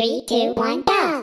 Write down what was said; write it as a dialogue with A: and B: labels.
A: Three, two, one, go!